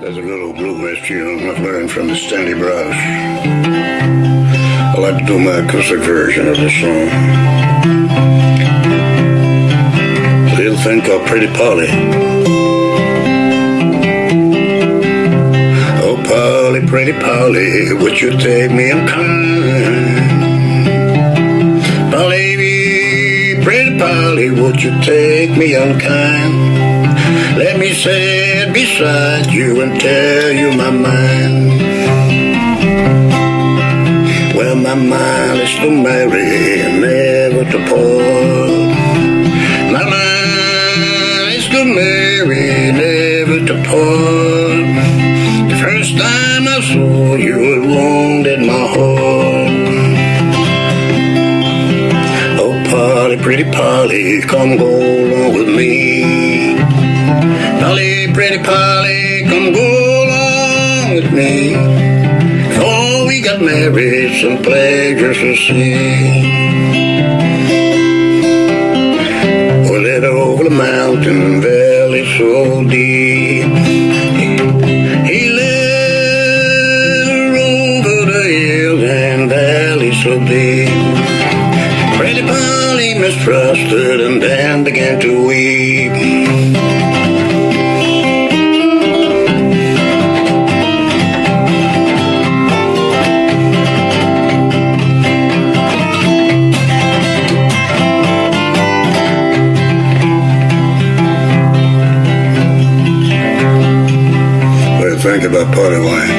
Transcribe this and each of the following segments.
There's a little bluegrass tune I've learned from the Stanley Brothers. I like to do my acoustic version of this song. A little thing called Pretty Polly. Oh, Polly, pretty Polly, would you take me in kind? Polly, pretty Polly, would you take me unkind? Let me sit beside you and tell you my mind. Well, my mind is to marry and never to part. My mind is to marry, never to part. The first time I saw you, it wounded my heart. Oh, Polly, pretty Polly, come go along with me. Pretty Polly, come go along with me. Before we got married, some pleasures to see. We lit over the mountain valley so deep. He lit over the hills and valleys so deep. Pretty Polly mistrusted and then began to weep. Think about party wine?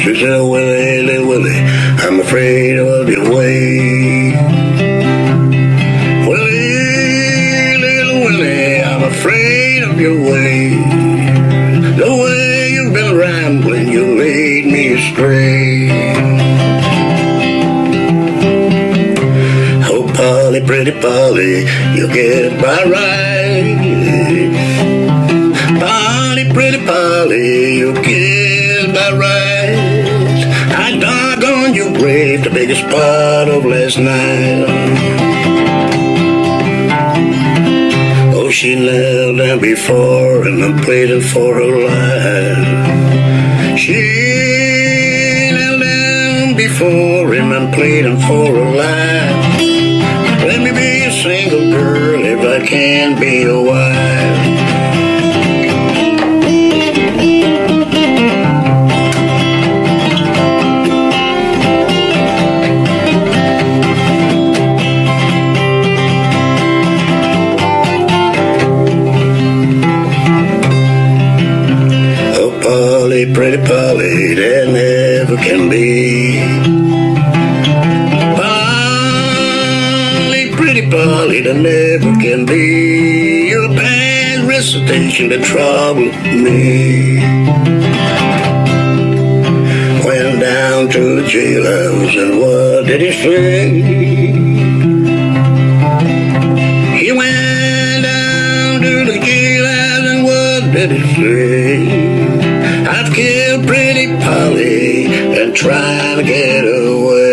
She said, Willie, little Willie, I'm afraid of your way. Willie, little Willie, I'm afraid of your way. The way you've been rambling, you lead me astray. Oh, Polly, pretty Polly, you get by right. Pretty Polly, you killed by right. I dug on your grave the biggest part of last night. Oh, she knelt down before and I'm pleading for her life. She knelt down before him and pleading for her life. Let me be a single girl if I can be a wife. Pretty Polly, there never can be. Polly, pretty Polly, there never can be. Your bad recitation that troubled me. Went down to the jailhouse and what did he say? He went down to the jailhouse and what did he say? I've killed pretty Polly and trying to get away.